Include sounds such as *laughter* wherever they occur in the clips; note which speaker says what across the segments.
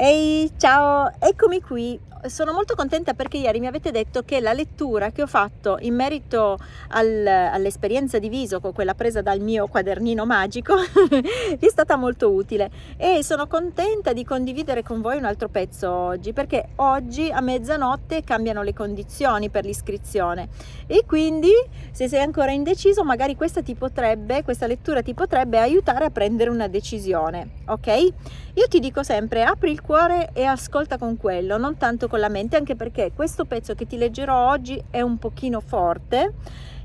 Speaker 1: Ehi, ciao, eccomi qui sono molto contenta perché ieri mi avete detto che la lettura che ho fatto in merito al, all'esperienza di Visoco, quella presa dal mio quadernino magico, *laughs* vi è stata molto utile e sono contenta di condividere con voi un altro pezzo oggi perché oggi a mezzanotte cambiano le condizioni per l'iscrizione e quindi se sei ancora indeciso magari questa ti potrebbe, questa lettura ti potrebbe aiutare a prendere una decisione, ok? Io ti dico sempre apri il cuore e ascolta con quello, non tanto con la mente anche perché questo pezzo che ti leggerò oggi è un pochino forte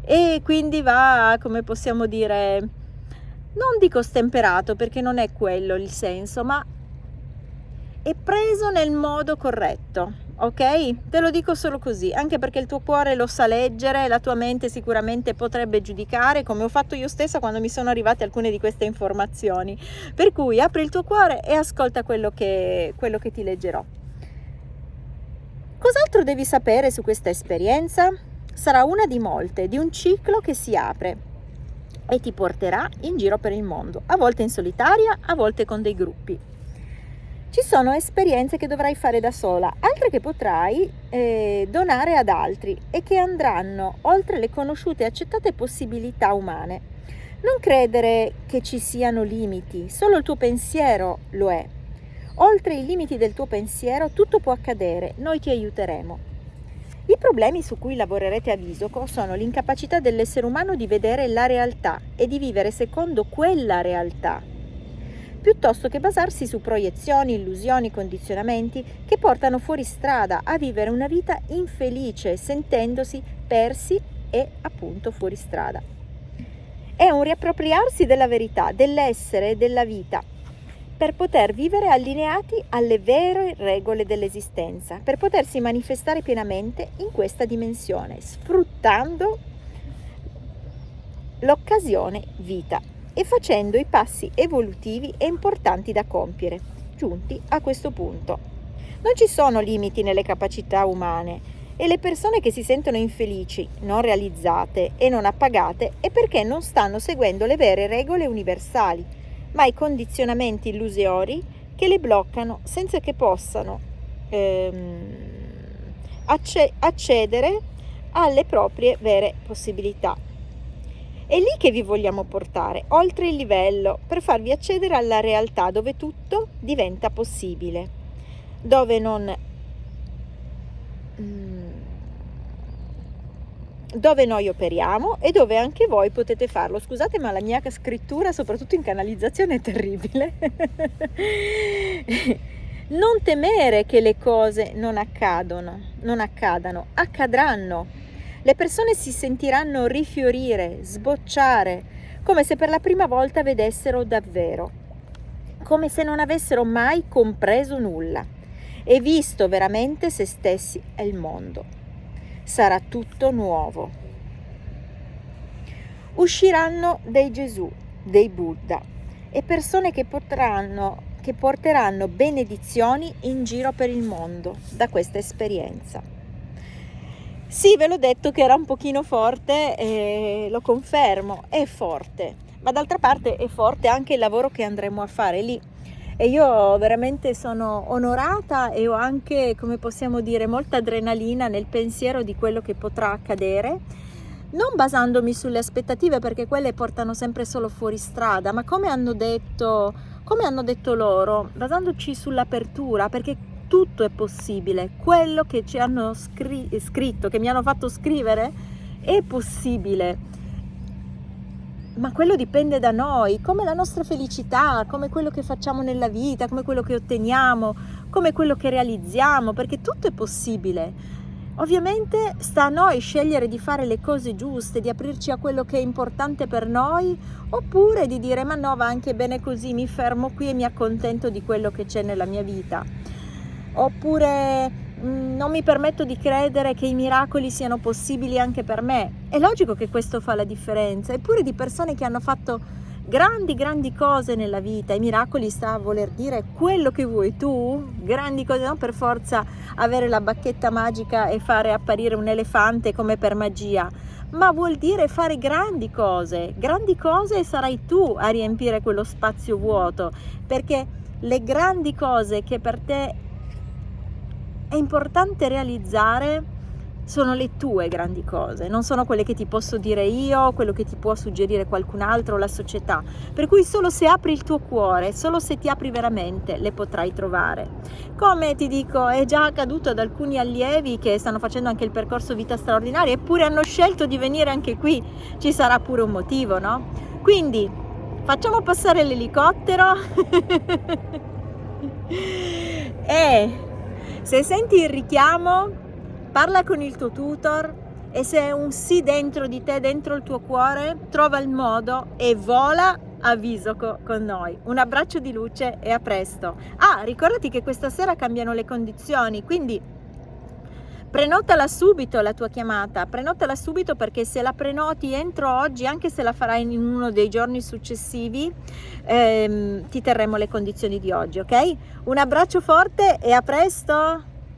Speaker 1: e quindi va come possiamo dire non dico stemperato perché non è quello il senso ma è preso nel modo corretto ok? Te lo dico solo così anche perché il tuo cuore lo sa leggere la tua mente sicuramente potrebbe giudicare come ho fatto io stessa quando mi sono arrivate alcune di queste informazioni. Per cui apri il tuo cuore e ascolta quello che, quello che ti leggerò Cos'altro devi sapere su questa esperienza? Sarà una di molte, di un ciclo che si apre e ti porterà in giro per il mondo, a volte in solitaria, a volte con dei gruppi. Ci sono esperienze che dovrai fare da sola, altre che potrai eh, donare ad altri e che andranno oltre le conosciute e accettate possibilità umane. Non credere che ci siano limiti, solo il tuo pensiero lo è Oltre i limiti del tuo pensiero tutto può accadere, noi ti aiuteremo. I problemi su cui lavorerete a Visoco sono l'incapacità dell'essere umano di vedere la realtà e di vivere secondo quella realtà, piuttosto che basarsi su proiezioni, illusioni, condizionamenti che portano fuori strada a vivere una vita infelice, sentendosi persi e appunto fuori strada. È un riappropriarsi della verità, dell'essere e della vita per poter vivere allineati alle vere regole dell'esistenza, per potersi manifestare pienamente in questa dimensione, sfruttando l'occasione vita e facendo i passi evolutivi e importanti da compiere, giunti a questo punto. Non ci sono limiti nelle capacità umane e le persone che si sentono infelici, non realizzate e non appagate è perché non stanno seguendo le vere regole universali ma i condizionamenti illusori che le bloccano senza che possano ehm, accedere alle proprie vere possibilità. È lì che vi vogliamo portare, oltre il livello, per farvi accedere alla realtà dove tutto diventa possibile, dove non... dove noi operiamo e dove anche voi potete farlo. Scusate ma la mia scrittura, soprattutto in canalizzazione, è terribile. *laughs* non temere che le cose non accadono, non accadano, accadranno. Le persone si sentiranno rifiorire, sbocciare, come se per la prima volta vedessero davvero, come se non avessero mai compreso nulla e visto veramente se stessi e il mondo sarà tutto nuovo. Usciranno dei Gesù, dei Buddha e persone che, potranno, che porteranno benedizioni in giro per il mondo da questa esperienza. Sì, ve l'ho detto che era un pochino forte e lo confermo, è forte, ma d'altra parte è forte anche il lavoro che andremo a fare lì e io veramente sono onorata e ho anche, come possiamo dire, molta adrenalina nel pensiero di quello che potrà accadere, non basandomi sulle aspettative perché quelle portano sempre solo fuori strada, ma come hanno detto, come hanno detto loro, basandoci sull'apertura, perché tutto è possibile, quello che ci hanno scritto, che mi hanno fatto scrivere, è possibile ma quello dipende da noi, come la nostra felicità, come quello che facciamo nella vita, come quello che otteniamo, come quello che realizziamo, perché tutto è possibile. Ovviamente sta a noi scegliere di fare le cose giuste, di aprirci a quello che è importante per noi, oppure di dire ma no, va anche bene così, mi fermo qui e mi accontento di quello che c'è nella mia vita. Oppure non mi permetto di credere che i miracoli siano possibili anche per me. È logico che questo fa la differenza, eppure di persone che hanno fatto grandi, grandi cose nella vita. I miracoli sta a voler dire quello che vuoi tu, grandi cose, non per forza avere la bacchetta magica e fare apparire un elefante come per magia, ma vuol dire fare grandi cose, grandi cose sarai tu a riempire quello spazio vuoto, perché le grandi cose che per te è importante realizzare sono le tue grandi cose, non sono quelle che ti posso dire io, quello che ti può suggerire qualcun altro, la società. Per cui solo se apri il tuo cuore, solo se ti apri veramente, le potrai trovare. Come ti dico, è già accaduto ad alcuni allievi che stanno facendo anche il percorso vita straordinaria, eppure hanno scelto di venire anche qui. Ci sarà pure un motivo, no? Quindi facciamo passare l'elicottero *laughs* e se senti il richiamo parla con il tuo tutor e se è un sì dentro di te, dentro il tuo cuore, trova il modo e vola a Visoco con noi. Un abbraccio di luce e a presto. Ah, ricordati che questa sera cambiano le condizioni, quindi prenotala subito la tua chiamata, prenotala subito perché se la prenoti entro oggi, anche se la farai in uno dei giorni successivi, ehm, ti terremo le condizioni di oggi, ok? Un abbraccio forte e a presto!